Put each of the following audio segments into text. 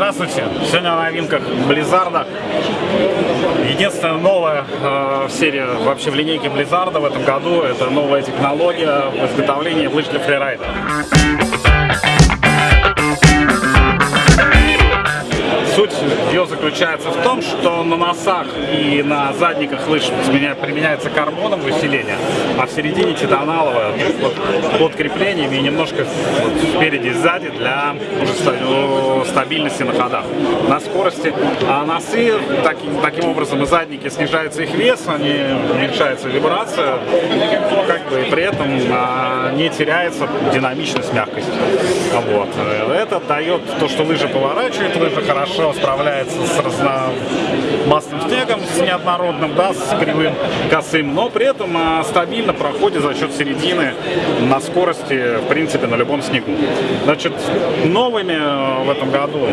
Здравствуйте! Сегодня о новинках Blizzard. Единственная новая э, серия вообще в линейке Blizzard в этом году это новая технология в изготовлении лыж для фрирайда. Суть ее заключается в том, что на носах и на задниках лыж применяется карбоновое усиление, а в середине титаналовое вот, под креплениями и немножко вот, спереди и сзади для уже стабильности на ходах, на скорости. А носы, таким, таким образом и задники снижается их вес, они уменьшается вибрация, как бы и при этом а, не теряется динамичность, мягкость. Вот. Это дает то, что лыжа поворачивает, лыжа хорошо хорошо справляется с разномастным снегом, с неоднородным, да, с кривым, косым, но при этом а, стабильно проходит за счет середины на скорости, в принципе, на любом снегу. Значит, новыми э, в этом году,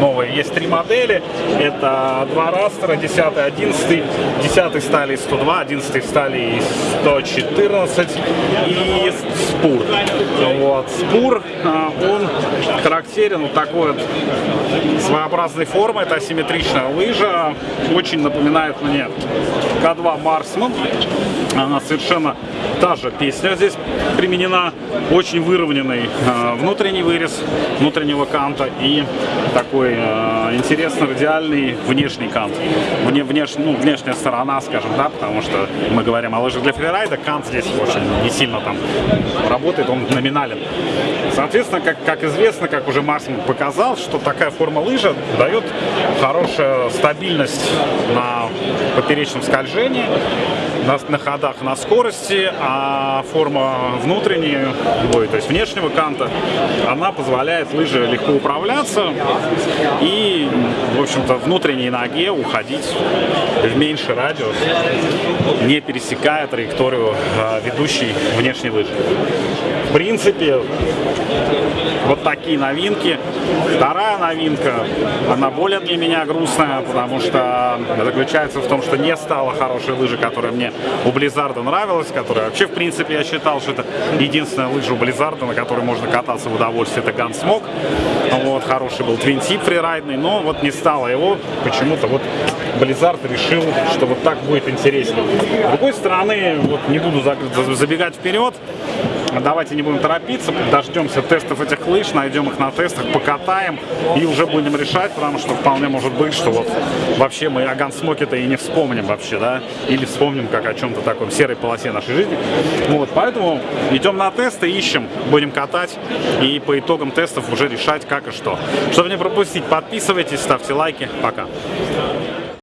новые, есть три модели, это два растера, 10 11 10 стали 102, 11 стали 114 и спур. Вот. Спур, а, он характерен вот такой вот своеобразной формы, это асимметричная лыжа, очень напоминает мне К2 Марсман. Она совершенно та же песня здесь применена, очень выровненный э, внутренний вырез внутреннего канта и такой э, интересно радиальный внешний кант. Вне, внеш, ну, внешняя сторона, скажем, да, потому что мы говорим о лыжах для фрирайда, кант здесь очень не сильно там работает, он номинален. Соответственно, как, как известно, как уже Марсман показал, что такая форма лыжа дает хорошую стабильность на поперечном скольжении, на, на ходах на скорости, а форма внутренней, ой, то есть внешнего канта, она позволяет лыже легко управляться и, в общем-то, внутренней ноге уходить в меньший радиус, не пересекая траекторию а, ведущей внешней лыжи. В принципе, вот такие новинки. Вторая новинка, она более для меня грустная, потому что заключается в том, что не стала хорошей лыжи, которая мне у Близзарда нравилась, которая вообще, в принципе, я считал, что это единственная лыжа у Близзарда, на которой можно кататься в удовольствие, это Gunsmoke. Вот, хороший был твинтип фрирайдный, но вот не стало его, почему-то вот Blizzard решил, что вот так будет интереснее. С другой стороны, вот не буду забегать вперед, Давайте не будем торопиться, дождемся тестов этих лыж, найдем их на тестах, покатаем и уже будем решать, потому что вполне может быть, что вот вообще мы о гансмоке-то и не вспомним вообще, да, или вспомним как о чем-то таком серой полосе нашей жизни. Вот, поэтому идем на тесты, ищем, будем катать и по итогам тестов уже решать как и что. Чтобы не пропустить, подписывайтесь, ставьте лайки. Пока.